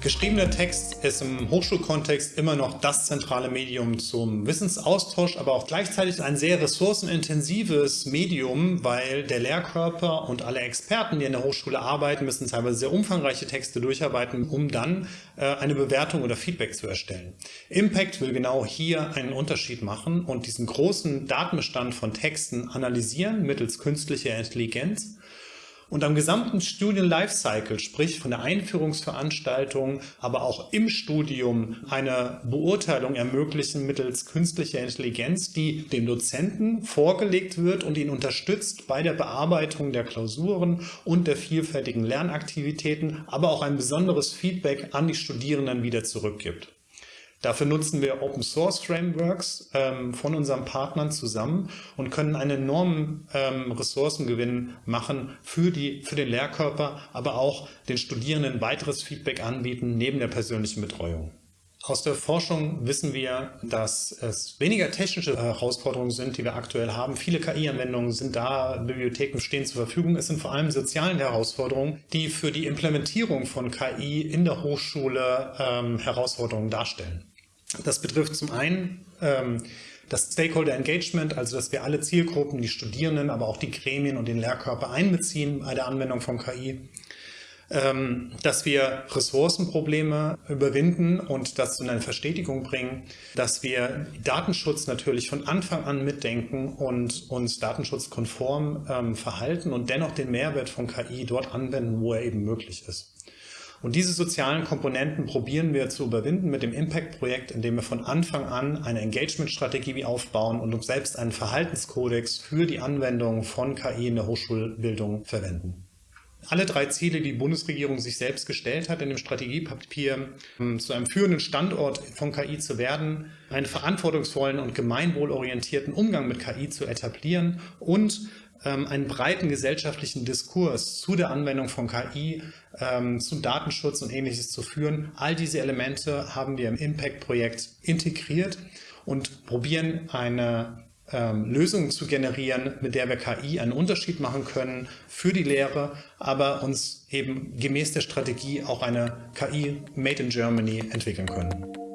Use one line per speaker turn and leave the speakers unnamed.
Geschriebener Text ist im Hochschulkontext immer noch das zentrale Medium zum Wissensaustausch, aber auch gleichzeitig ein sehr ressourcenintensives Medium, weil der Lehrkörper und alle Experten, die in der Hochschule arbeiten, müssen teilweise sehr umfangreiche Texte durcharbeiten, um dann äh, eine Bewertung oder Feedback zu erstellen. Impact will genau hier einen Unterschied machen und diesen großen Datenbestand von Texten analysieren mittels künstlicher Intelligenz und am gesamten Studien-Lifecycle, sprich von der Einführungsveranstaltung, aber auch im Studium eine Beurteilung ermöglichen mittels künstlicher Intelligenz, die dem Dozenten vorgelegt wird und ihn unterstützt bei der Bearbeitung der Klausuren und der vielfältigen Lernaktivitäten, aber auch ein besonderes Feedback an die Studierenden wieder zurückgibt. Dafür nutzen wir Open Source Frameworks ähm, von unseren Partnern zusammen und können einen enormen ähm, Ressourcengewinn machen für, die, für den Lehrkörper, aber auch den Studierenden weiteres Feedback anbieten neben der persönlichen Betreuung. Aus der Forschung wissen wir, dass es weniger technische Herausforderungen sind, die wir aktuell haben. Viele KI-Anwendungen sind da, Bibliotheken stehen zur Verfügung. Es sind vor allem soziale Herausforderungen, die für die Implementierung von KI in der Hochschule ähm, Herausforderungen darstellen. Das betrifft zum einen ähm, das Stakeholder Engagement, also dass wir alle Zielgruppen, die Studierenden, aber auch die Gremien und den Lehrkörper einbeziehen bei der Anwendung von KI. Ähm, dass wir Ressourcenprobleme überwinden und das in eine Verstetigung bringen, dass wir Datenschutz natürlich von Anfang an mitdenken und uns datenschutzkonform ähm, verhalten und dennoch den Mehrwert von KI dort anwenden, wo er eben möglich ist. Und diese sozialen Komponenten probieren wir zu überwinden mit dem Impact-Projekt, indem wir von Anfang an eine Engagement-Strategie aufbauen und uns selbst einen Verhaltenskodex für die Anwendung von KI in der Hochschulbildung verwenden. Alle drei Ziele, die die Bundesregierung sich selbst gestellt hat in dem Strategiepapier, um zu einem führenden Standort von KI zu werden, einen verantwortungsvollen und gemeinwohlorientierten Umgang mit KI zu etablieren und ähm, einen breiten gesellschaftlichen Diskurs zu der Anwendung von KI, ähm, zu Datenschutz und ähnliches zu führen. All diese Elemente haben wir im Impact-Projekt integriert und probieren eine ähm, Lösung zu generieren, mit der wir KI einen Unterschied machen können für die Lehre, aber uns eben gemäß der Strategie auch eine KI Made in Germany entwickeln können.